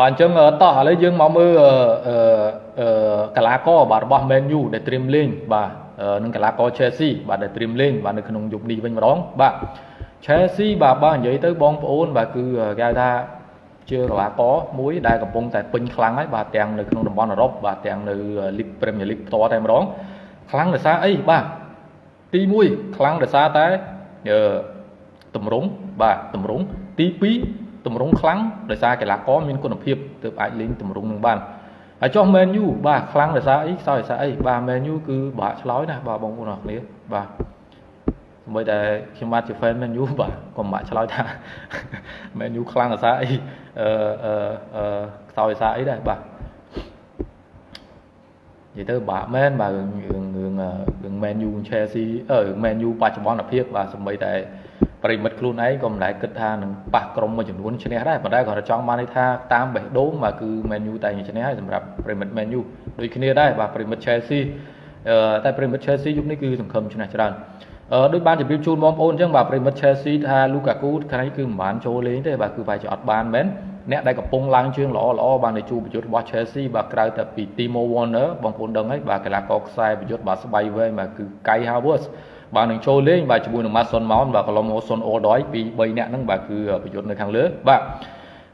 បាទអញ្ចឹងតោះឥឡូវយើងមកមើលអឺកីឡាករបាទរបស់ Man U ដែលត្រៀមលេងបាទនឹងកីឡាករ Chelsea បាទដែលត្រៀមលេងបាទនៅក្នុងយុគនេះវិញម្ដងបាទ Chelsea បាទបើនិយាយទៅបងប្អូនបាទគឺគេហៅថាជាកីឡាករមួយដែលកំពុងតែពេញខ្លាំងហើយបាទទាំងនៅក្នុងតំបន់អឺរ៉ុបបាទទាំងនៅ League Premier League ផ្ទាល់តែម្ដងខ្លាំងដោយសារអីបាទទី1ខ្លាំងដោយសារតែតម្រង់បាទតម្រង់ទី2 តម្រង់ខ្លាំងដោយសារកីឡាករមានគុណភាពទើបអាចលេងតម្រង់នឹងបានហើយចុះ Man U បាទខ្លាំងដោយសារអីខ្សោយដោយសារអីបាទ Man U គឺបាក់ឆ្លើយណាបាទបងប្អូនអរគ្នាបាទសម្បីតែខ្ញុំបាទជា fan Man U បាទក៏មិនបាក់ឆ្លើយថា Man U ខ្លាំងដោយសារអីអឺអឺអឺខ្សោយដោយសារអីដែរបាទនិយាយទៅបាក់មែនបាទរឿងរឿងរឿង Man U Chelsea អឺ Man U បច្ចុប្បន្នភាពបាទសម្បីតែ ប្រិមិត្តខ្លួនឯងក៏មិនដែលគិតថានឹងប៉ះក្រុមមួយចំនួនឈ្នះដែរប៉ុន្តែគាត់ចង់បានន័យថាតាមបេះដូងបាទគឺ Man U តែឈ្នះហើយសម្រាប់ប្រិមិត្ត Man U ដូចគ្នាដែរបាទប្រិមិត្ត Chelsea តែប្រិមិត្ត Chelsea យុគនេះគឺសង្ឃឹមឈ្នះច្រើនអឺដូចបានជម្រាបជូនបងប្អូនអញ្ចឹងបាទប្រិមិត្ត Chelsea ថា Lukaku ថ្ងៃនេះគឺមិនបានចូលលេងទេបាទគឺបែរជាអត់បានមែនអ្នកដែលកំពុងឡើងជើងល្អល្អបាននៅជួបប្រយុទ្ធរបស់ Chelsea បាទក្រៅតែពី Timo Werner បងប្អូនដឹងហើយបាទកីឡាករខ្សែប្រយុទ្ធបាទស្បៃវែងបាទគឺ Kai Havertz បាទនឹងចូលលេងបាទជាមួយនឹង Mason Mount បាទកន្លងមក Son Odoi ពី3នាក់ហ្នឹងបាទគឺប្រយុទ្ធនៅខាងលើបាទ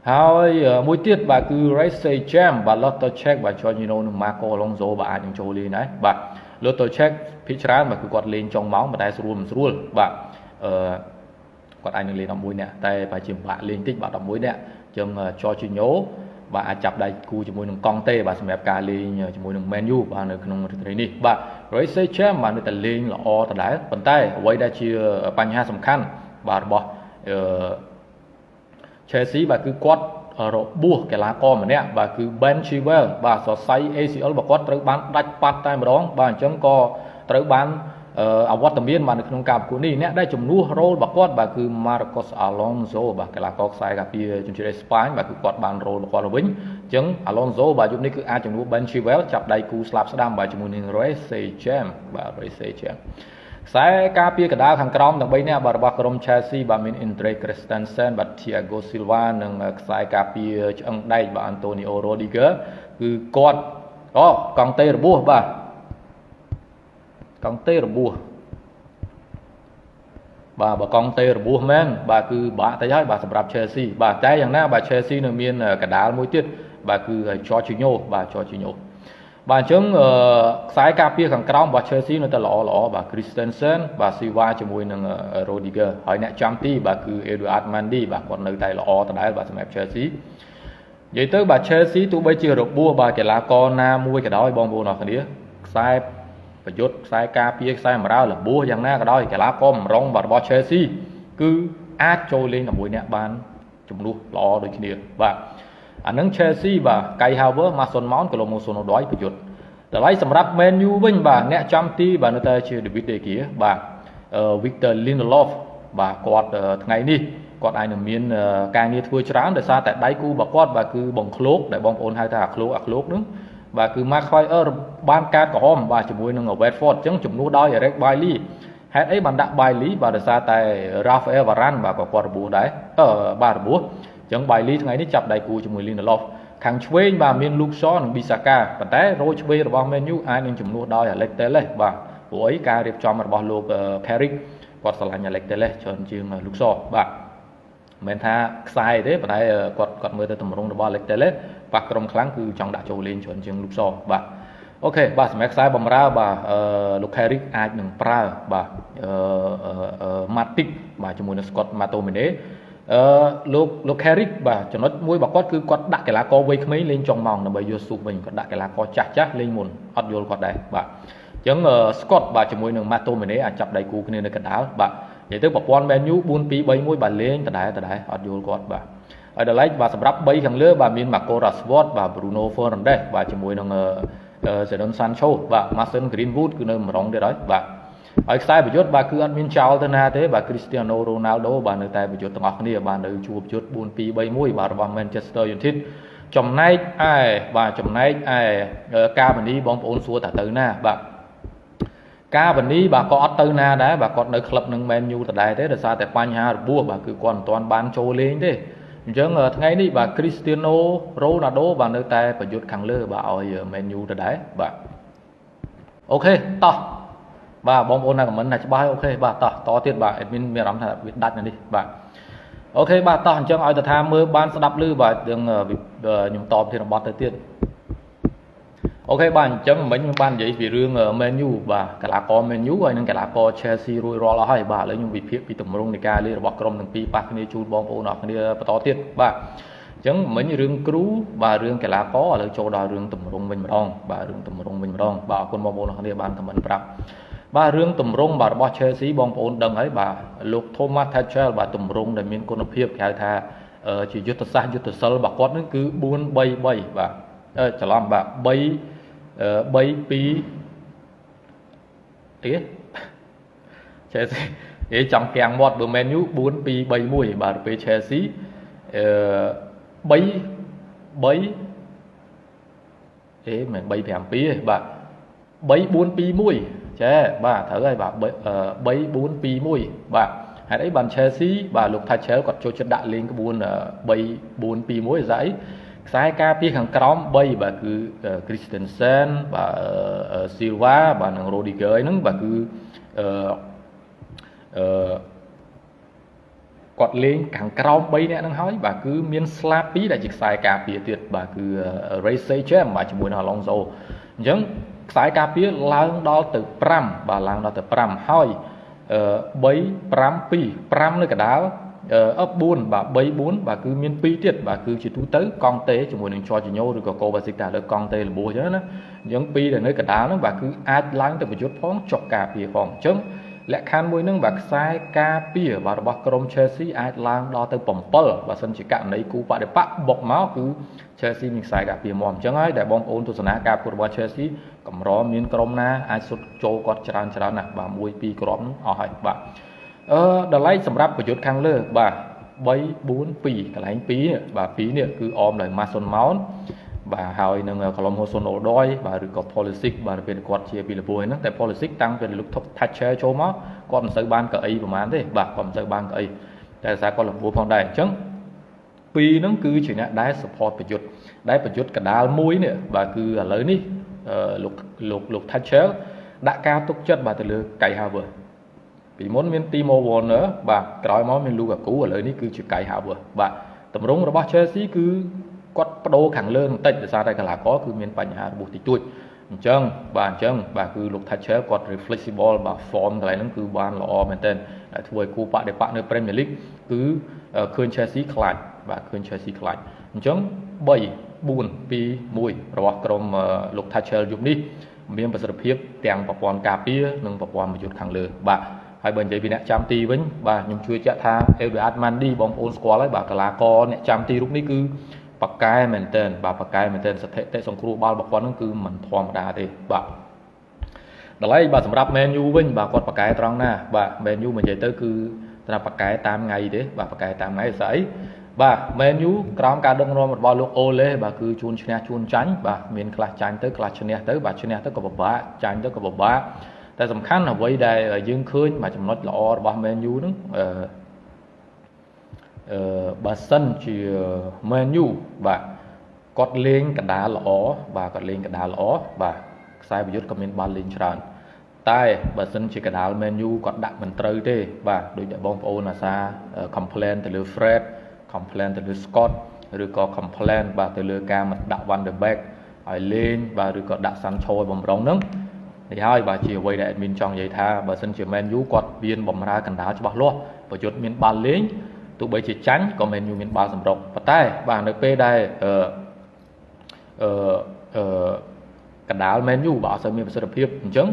ហើយមួយទៀតបាទគឺ Race Jam បាទ Lotto Check បាទ Jorginho និង Marco Alonso បាទអាចនឹងចូលលេងដែរបាទ Lotto Check ភាគច្រើនបាទគឺគាត់លេងចុងម៉ោងប៉ុន្តែស្រួលមិនស្រួលបាទអឺគាត់អាចនឹងលេង11នាក់តែបើជាបាក់លេងតិចបាទ11នាក់ចឹង Jorginho បាទអាចចាប់ដៃគូជាមួយនឹងកង់ទេបាទសម្រាប់ការលេងជាមួយនឹង Man U បាទនៅក្នុងរាត្រីនេះបាទ Race Champ បាទនៅតែលេងល្អដដែលប៉ុន្តែអ្វីដែលជាបញ្ហាសំខាន់បាទរបស់អឺ Chelsea បាទគឺគាត់របួសកីឡាករម្នាក់បាទគឺ Ben Chilwell បាទសរសៃ ACL របស់គាត់ត្រូវបានដាច់ប៉ាត់តែម្ដងបាទអញ្ចឹងក៏ត្រូវបាន អវត្តមានបាទនៅក្នុងការប្រកួតនេះអ្នកដែលជំនួសរ៉ូលរបស់គាត់បាទគឺ Marcos Alonso បាទកីឡាករខ្សែការពារជំនឿអេស្ប៉ាញបាទគឺគាត់បានរ៉ូលរបស់គាត់វិញអញ្ចឹង Alonso បាទយប់នេះគឺអាចជំនួស Ben Chilwell ចាប់ដៃគូស្លាប់ស្ដាំបាទជាមួយនឹង Reece James បាទ Reece James ខ្សែការពារកណ្ដាលខាងក្រោមទាំង3នាក់បាទរបស់ក្រុម Chelsea បាទមាន Andre Christensen បាទ Thiago Silva និងខ្សែការពារឆ្អឹងដែកបាទ Antonio Rudiger គឺគាត់អូកង់តេរបួសបាទ កង់តេរបួសបាទបើកង់តេរបួសមែនបាទគឺបាក់តិចហើយបាទសម្រាប់ Chelsea បាទតែយ៉ាងណាបាទ Chelsea នៅមានកដាលមួយទៀតបាទគឺ Jorginho បាទ Jorginho បាទអញ្ចឹងខ្សែការពារខាងក្រោមរបស់ Chelsea នៅតែល្អល្អបាទ Christensen បាទ Silva ជាមួយនឹង Rudiger ហើយអ្នកចាំទីបាទគឺ Eduard Mendy បាទគាត់នៅតែល្អដដែលបាទសម្រាប់ Chelsea និយាយទៅបាទ Chelsea ទោះបីជារបួសបាទកីឡាករណាមួយក៏ដោយបងប្អូនអរគ្នាខ្សែ ប្រយុទ្ធខ្សែការពារខ្សែបម្រើរបួសយ៉ាងណាក៏ដោយកីឡាករបំរុងរបស់ Chelsea គឺអាចចូលលេងជាមួយអ្នកបានចំនួនល្អដូចគ្នាបាទអានឹង Chelsea បាទ Kai Havertz Mason Mount ក៏លោក Mason Odoi ប្រយុទ្ធតម្លៃសម្រាប់ Man U វិញបាទអ្នកចាំទីបាទនៅតែជា David De Gea បាទ Victor Lindelof បាទគាត់ថ្ងៃនេះគាត់អាចនឹងមានការងារធ្វើច្រើនដោយសារតែដៃគូរបស់គាត់បាទគឺបងឃ្លោកដែលបងប្អូនហៅថាអាឃ្លោកអាឃ្លោកនោះ បាទគឺ Mark Hoyer បានកាតក្រហមបាទជាមួយនឹង Watford អញ្ចឹងជំនួសដោយ Eric Bailly ហេតុអីបានដាក់ Bailly បាទដោយសារតែ Rafael Varane បាទក៏គាត់របួសដែរអឺបាទរបួសអញ្ចឹង Bailly ថ្ងៃនេះចាប់ដៃគូជាមួយ Lindelof ខាងឆ្វេងបាទមាន Luke Shaw និង Bisaka ប៉ុន្តែរោឆ្វេងរបស់ Man U អាចនឹងជំនួសដោយ Alex Telles បាទព្រោះអីការរៀបចំរបស់លោក Carrick គាត់ឆ្លាញ់ Alex Telles ច្រើនជាង Luke Shaw បាទមិនមែនថាខ្សែទេប៉ុន្តែគាត់គាត់មើលទៅតម្រង់របស់ Alex Telles ប៉ះក្រុមខ្លាំងគឺចង់ដាក់ចូលលេងច្រើនជាងលោកសបាទអូខេបាទសម្រាប់ខ្សែបំរើបាទអឺលោក Carrick អាចនឹងប្រើបាទអឺ Matic បាទជាមួយនឹង Scott McTominay អឺលោកលោក Carrick បាទចំណុចមួយរបស់គាត់គឺគាត់ដាក់កីឡាករវ័យក្មេងលេងចុងម៉ោងដើម្បីយកស៊ូវិញគាត់ដាក់កីឡាករចាស់ចាស់លេងមុនអត់យល់គាត់ដែរបាទអញ្ចឹង Scott បាទជាមួយនឹង McTominay អាចចាប់ដៃគូគ្នានៅកណ្ដាលបាទនិយាយទៅប្រព័ន្ធ Man U 4 2 3 1បាទលេងដដែលដដែលអត់យល់គាត់បាទ ហើយដល់ឡែកបាទសម្រាប់3ខាងលើបាទមាន Marco Rashford បាទ Bruno Fernandes បាទជាមួយនឹង Jadon Sancho បាទ Mason Greenwood គឺនៅម្រងទៀតហើយបាទហើយខ្សែប្រយុទ្ធបាទគឺអត់មានចោលទៅណាទេបាទ Cristiano Ronaldo បាទនៅតែប្រយុទ្ធទាំងអស់គ្នាបាទនៅជួបប្រយុទ្ធ4 2 3 1បាទរបស់ Manchester United ចំណែកឯបាទចំណែកឯការបានីបងប្អូនសួរតើទៅណាបាទការបានីបាទក៏អត់ទៅណាដែរបាទគាត់នៅក្លឹបនឹង Man U ដដែលទេដោយសារតែបញ្ហារបួសបាទគឺគាត់មិនទាន់បានចូលលេងទេ អញ្ចឹងថ្ងៃនេះបាទ Cristiano Ronaldo បាទនៅតែប្រយុទ្ធខាងលើបាទឲ្យ Man U ទៅដែរបាទ okay តោះបាទបងប្អូននៅ comment ថាច្បាស់ okay បាទតោះតទៀតបាទ admin មានអារម្មណ៍ថាវាដាច់នៅនេះបាទ okay បាទតោះអញ្ចឹងឲ្យទៅថាមើលបានស្ដាប់ឮបាទយើងខ្ញុំតបធានបត់ទៅទៀត okay បាទអញ្ចឹងមិញខ្ញុំបាននិយាយពីរឿង Man U បាទកីឡាករ Man U ហើយនិងកីឡាករ Chelsea រួចរាល់អស់ហើយបាទឥឡូវខ្ញុំវិភាគពីទម្រង់នៃការលេងរបស់ក្រុមទាំងពីរប៉ះគ្នាជូនបងប្អូនអរគ្នាបន្តទៀតបាទអញ្ចឹងមិញរឿងគ្រូបាទរឿងកីឡាករឥឡូវចូលដល់រឿងទម្រង់វិញម្ដងបាទរឿងទម្រង់វិញម្ដងបាទអរគុណបងប្អូនអរគ្នាបានខមមិនប្រាប់បាទរឿងទម្រង់បាទរបស់ Chelsea បងប្អូនដឹងហើយបាទលោក Thomas Tuchel បាទទម្រង់ដែលមានគុណភាពគេហៅថាជាយុទ្ធសាស្ត្រយុទ្ធសិលរបស់គាត់នឹងគឺ4 3 3បាទច្រឡំបាទ3 3 2ទៀត Chelsea អេចង់កាំងមាត់បើ Man U 4 2 3 1បាទពេល Chelsea អឺ3 3អេមិន3 5 2ទេបាទ3 4 2 1ចាបាទត្រូវហើយបាទ3 4 2 1បាទហេតុអីបាន Chelsea បាទលោក Tuchel គាត់ចូលចិត្តដាក់លេងក្បួន3 4 2 1ស្អី ខ្សែការពារខាងក្រោម3បាទគឺ Christensen បាទ Silva បាទនិង Rudiger ហ្នឹងបាទគឺអឺអឺគាត់លេងខាងក្រោម3នាក់ហ្នឹងហើយបាទគឺមានស្លាប2ដែលជាខ្សែការពារទៀតបាទគឺ Ray Jam បាទជាមួយនឹង Alonso អញ្ចឹងខ្សែការពារឡើងដល់ទៅ5បាទឡើងដល់ទៅ5ហើយ3 5 2 5នៅកដាល អឺ4បាទ3 4បាទគឺមាន2ទៀតបាទគឺជាទូទៅកង់តេជាមួយនឹងច័រជីញ៉ូឬក៏កូបាស៊ីកតាលើកង់តេលបួសអញ្ចឹងណាអញ្ចឹង2ដែលនៅកណ្ដាលហ្នឹងបាទគឺអាចឡើងទៅប្រយុទ្ធផងចុះការពារផងអញ្ចឹងលក្ខខណ្ឌមួយហ្នឹងបាទខ្សែការពារបាទរបស់ក្រុម Chelsea អាចឡើងដល់ទៅ7បើសិនជាករណីគូបដិបកបុកមកគឺ Chelsea មានខ្សែការពារមកអញ្ចឹងហើយដែលបងប្អូនទស្សនាការប្រកួតរបស់ Chelsea កម្រមានក្រុមណាអាចសុទ្ធចូលគាត់ច្រើនច្រើនណាស់បាទ1 2គ្រាប់អស់ហើយបាទ អឺតម្លៃសម្រាប់ប្រយុទ្ធខាងលើបាទ3 4 2កន្លែង2បាទ2នេះគឺអមដោយ Mason Mount បាទហើយនឹងក្រុម Hoson Odoi បាទឬក៏ Politic បាទពេលគាត់ជាពីលពួយហ្នឹងតែ Politic តាំងពីលោក Thatcher ចូលមកគាត់មិនសូវបានកៅអីប្រហែលទេបាទគាត់មិនសូវបានកៅអីតែសារគាត់លពួយផងដែរអញ្ចឹងពីរហ្នឹងគឺជាអ្នកដែល support ប្រយុទ្ធដែលប្រយុទ្ធកដាលមួយនេះបាទគឺឥឡូវនេះលោកលោកលោក Thatcher ដាក់ការទុកចិត្តបាទទៅលើកៃ Harvard ពីមុនមាន Timo Werner បាទក្រោយមកមាន Lukaku ឥឡូវនេះគឺជា Kai Havertz បាទតម្រង់របស់ Chelsea គឺគាត់បដូរខាងលើបន្តិចដោយសារតែកីឡាករគឺមានបញ្ហារបួសតិចតួចអញ្ចឹងបាទអញ្ចឹងបាទគឺលោក Thatcher គាត់ flexible បាទ form កន្លែងហ្នឹងគឺបានល្អមែនទែនដែលធ្វើឲ្យគូបដិបកនៅ Premier League គឺឃើញ Chelsea ខ្លាចបាទឃើញ Chelsea ខ្លាចអញ្ចឹង3 4 2 1របស់ក្រុមលោក Thatcher យប់នេះមានប្រសិទ្ធភាពទាំងប្រព័ន្ធការពារនិងប្រព័ន្ធប្រយុទ្ធខាងលើបាទ ហើយបើនិយាយពីអ្នកចាំទីវិញបាទខ្ញុំជឿជាក់ថា Eduard Mandy បងប្អូនស្គាល់ហើយបាទកីឡាករអ្នកចាំទីរូបនេះគឺប៉កែមែនតើបាទប៉កែមែនតើស្ថិតិសង្គ្រោះបាល់របស់គាត់ហ្នឹងគឺមិនធម្មតាទេបាទតម្លៃបាទសម្រាប់ Man U វិញបាទគាត់ប៉កែត្រង់ណាបាទ Man U មកនិយាយទៅគឺត្រាប់ប៉កែតាមថ្ងៃទេបាទប៉កែតាមថ្ងៃស្អីបាទ Man U ក្រោមការដឹកនាំរបស់លោកអូលេបាទគឺជួនឈ្នះជួនចាញ់បាទមានខ្លះចាញ់ទៅខ្លះឈ្នះទៅបាទឈ្នះទៅក៏ពិបាកចាញ់ទៅក៏ពិបាក តែសំខាន់អ្វីដែលយើងឃើញបាទចំណុចល្អរបស់ Man U ហ្នឹងអឺអឺបើសិនជា Man U បាទគាត់លេងកដាលល្អបាទគាត់លេងកដាលល្អបាទខ្សែប្រយុទ្ធក៏មានបាល់លេងច្រើនតែបើសិនជាកដាល Man U គាត់ដាក់មិនត្រូវទេ បាទដូចតែបងប្អូនអាសា complain ទៅលើ Fred complain ទៅលើ Scott ឬក៏ complain បាទទៅលើការមិនដាក់ Van der Beek ឲ្យលេងបាទឬក៏ដាក់ Sancho ឲ្យបំរុងហ្នឹង នេះហើយបាទជាអ្វីដែល admin ចង់និយាយថាបើសិនជា Man U គាត់មានបំរើកណ្ដាលច្បាស់លាស់ប្រយុទ្ធមានបាល់លេងទោះបីជាចាញ់ក៏ Man U មានបាល់សម្រុកប៉ុន្តែបាទនៅពេលដែលអឺអឺអឺកណ្ដាល Man U បាទអត់សូវមានប្រសិទ្ធភាពអញ្ចឹង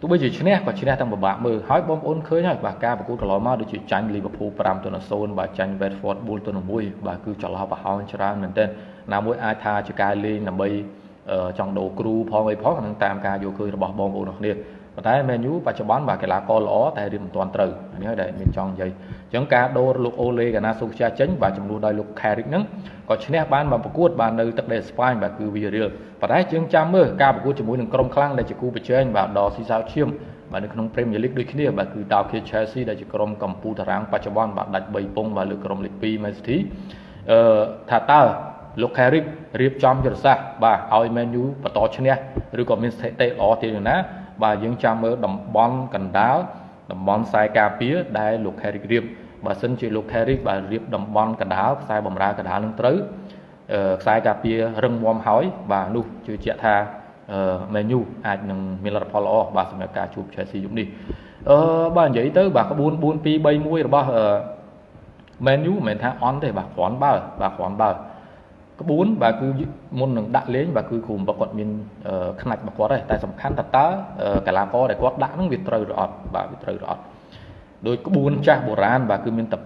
ទោះបីជាឈ្នះក៏ឈ្នះទាំងពិបាកមើលហើយបងប្អូនឃើញហើយបាទការប្រកួតកន្លងមកដូចជាចាញ់ Liverpool 5ទៅ0បាទចាញ់ Watford 4ទៅ1បាទគឺចន្លោះប្រហោងច្រើនមែនទែនណាមួយអាចថាជាការលេងដើម្បី ចង់ដូរគ្រូផងអីផងនឹងតាមការយកឃើញរបស់បងប្អូនរបស់គ្នាប៉ុន្តែ Man U បច្ចុប្បន្នបាទកីឡាករល្អតែរៀបមិនទាន់ត្រូវនេះហើយដែលមានចង់និយាយអញ្ចឹងការដូរលោកអូលេកាណាស៊ូខ្ជាចេញបាទចំនួនដោយលោក Carrick ហ្នឹងក៏ឈ្នះបានមកប្រកួតបាននៅទឹកដីអេស្ប៉ាញបាទគឺ Villarreal ប៉ុន្តែយើងចាំមើលការប្រកួតជាមួយនឹងក្រុមខ្លាំងដែលជាគូប្រជែងបាទដល់ស៊ីសៅឈាមបាទនៅក្នុង Premier League ដូចគ្នាបាទគឺតោគេ Chelsea ដែលជាក្រុមកំពូលតារាងបច្ចុប្បន្នបាទដាច់3ពងបាទលើក្រុមលេខ2 Man City អឺថាតើ លោក Carrick រៀបចំយុទ្ធសាស្ត្របាទឲ្យ Man U បន្តឈ្នះឬក៏មានស្ថិតិល្អទៀតណា បាទយើងចាំមើលតំបន់កណ្ដាលតំបន់ខ្សែការពារដែលលោក Carrick រៀបបើសិនជាលោក Carrick បាទរៀបតំបន់កណ្ដាលខ្សែបំរើកណ្ដាលនឹងត្រូវខ្សែការពាររឹងមាំហើយ បាទនោះជឿជាក់ថា Man U អាចនឹងមានលទ្ធផលល្អបាទសម្រាប់ការជួប Chelsea យប់នេះអឺបាទនិយាយទៅ បាទក្បួន4 2 3 1របស់ Man U មិនមែនថាអន់ទេបាទគ្រាន់បើបាទគ្រាន់បើ ក្បួនបាទគឺមុននឹងដាក់លេងបាទគឺគ្រូរបស់គាត់មានខ្នាច់របស់គាត់ដែរតែសំខាន់ថាតើកីឡាករដែលគាត់ដាក់ហ្នឹងវាត្រូវឬអត់បាទវាត្រូវឬអត់ដោយក្បួនចាស់បុរាណបាទគឺមានតែ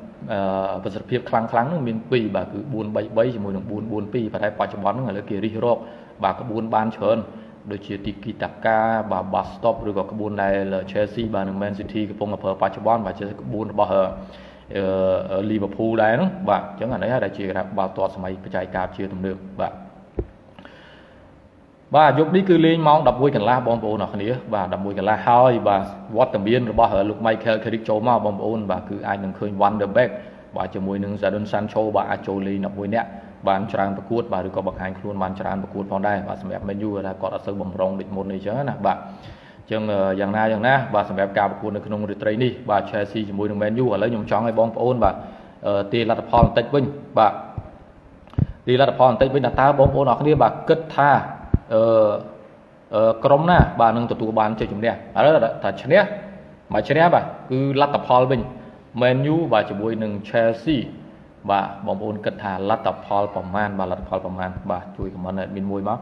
ប្រសិទ្ធភាពខ្លាំងខ្លាំងហ្នឹងមាន2បាទគឺ4 3 3ជាមួយនឹង4 4 2ប៉ុន្តែបច្ចុប្បន្នហ្នឹងឥឡូវគេរិះរកបាទក្បួនបានច្រើនដូចជាទីគីតាកាបាទ bus stop ឬក៏ក្បួនដែល Chelsea បាទនិង Man City កំពុងតែប្រើបច្ចុប្បន្នបាទជាក្បួនរបស់ លីវើពូលដែរហ្នឹងបាទអញ្ចឹងអានេះដែលជាបាល់ទាត់សម័យបច្ចេកវិទ្យាទំនើបបាទបាទយប់នេះគឺលេងម៉ោង11កន្លះបងប្អូនអរគ្នាបាទ11កន្លះហើយបាទវត្តមានរបស់លោក Michael Carrick ចូលមកបងប្អូនបាទគឺអាចនឹងឃើញ Wonderback បាទជាមួយនឹង Jadon Sancho បាទអាចចូលលេង11នាក់បានច្រើនប្រកួតបាទឬក៏បង្ហាញខ្លួនបានច្រើនប្រកួតផងដែរបាទសម្រាប់ Man U ថាគាត់អត់សូវបំរុងដូចមុននេះអញ្ចឹងណាបាទអញ្ចឹងយ៉ាងណាយ៉ាងណាបាទសម្រាប់ការប្រកួតនៅក្នុងរាត្រីនេះបាទ Chelsea ជាមួយនឹង Man U ឥឡូវខ្ញុំចង់ឲ្យបងប្អូនបាទទាលទ្ធផលបន្តិចវិញបាទទាលទ្ធផលបន្តិចវិញថាតើបងប្អូនអរគ្នាបាទគិតថាអឺក្រុមណា បាទនឹងទទួលបានជ័យជំនះឥឡូវថាឈ្នះមកឈ្នះបាទគឺលទ្ធផលវិញ Man U បាទជាមួយនឹង Chelsea បាទបងប្អូនគិតថាលទ្ធផលប្រមាណបាទលទ្ធផលប្រមាណបាទជួយខមមិន admin មួយមក